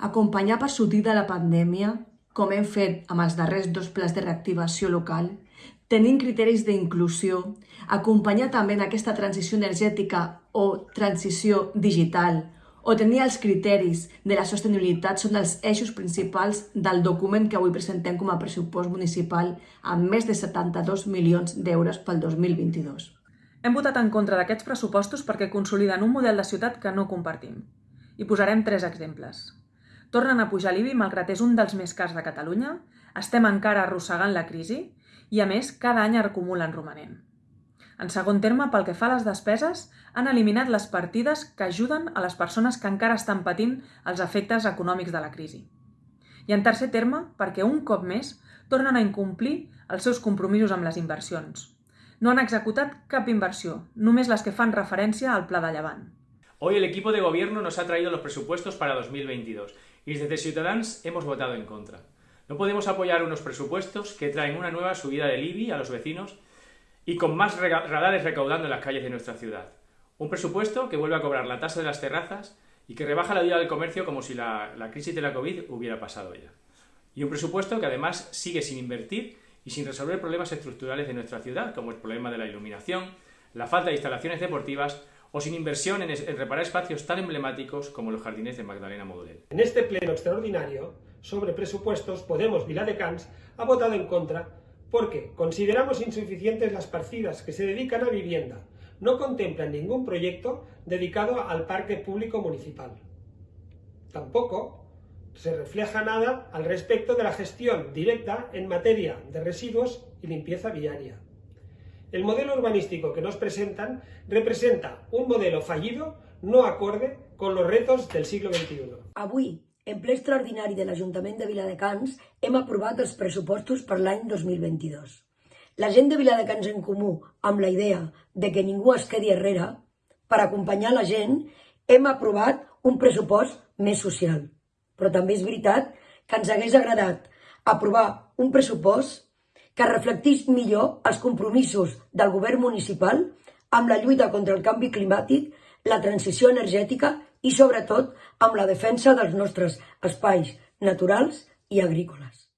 Acompanyar per sortir de la pandèmia, com hem fet amb els darrers dos plans de reactivació local, tenint criteris d'inclusió, acompanyar també en aquesta transició energètica o transició digital, o tenir els criteris de la sostenibilitat són els eixos principals del document que avui presentem com a pressupost municipal amb més de 72 milions d'euros pel 2022. Hem votat en contra d'aquests pressupostos perquè consoliden un model de ciutat que no compartim. I posarem tres exemples. Tornen a pujar l'IBI malgrat és un dels més cars de Catalunya, estem encara arrossegant la crisi i, a més, cada any acumulen romanent. En segon terme, pel que fa a les despeses, han eliminat les partides que ajuden a les persones que encara estan patint els efectes econòmics de la crisi. I en tercer terme, perquè un cop més tornen a incomplir els seus compromisos amb les inversions. No han executat cap inversió, només les que fan referència al Pla de Llevant. Hoy el equipo de gobierno nos ha traído los presupuestos para 2022 y desde Ciudadanos hemos votado en contra. No podemos apoyar unos presupuestos que traen una nueva subida del IBI a los vecinos y con más radares recaudando en las calles de nuestra ciudad. Un presupuesto que vuelve a cobrar la tasa de las terrazas y que rebaja la vida del comercio como si la, la crisis de la COVID hubiera pasado ya. Y un presupuesto que además sigue sin invertir y sin resolver problemas estructurales de nuestra ciudad, como el problema de la iluminación, la falta de instalaciones deportivas o sin inversión en, reparar espacios tan emblemáticos como los jardines de Magdalena Model. En este pleno extraordinario sobre presupuestos, Podemos Viladecans ha votado en contra porque consideramos insuficientes las partidas que se dedican a vivienda. No contemplan ningún proyecto dedicado al parque público municipal. Tampoco se refleja nada al respecto de la gestión directa en materia de residuos y limpieza viaria. El modelo urbanístico que nos presentan representa un modelo fallido no acorde con los retos del siglo XXI. Avui, en ple extraordinari de l'Ajuntament de Viladecans, hem aprovat els pressupostos per l'any 2022. La gent de Viladecans en Comú, amb la idea de que ningú es quedi enrere, per acompanyar la gent, hem aprovat un pressupost més social. Però també és veritat que ens hagués agradat aprovar un pressupost que reflectís millor els compromisos del govern municipal amb la lluita contra el canvi climàtic, la transició energètica i, sobretot, amb la defensa dels nostres espais naturals i agrícoles.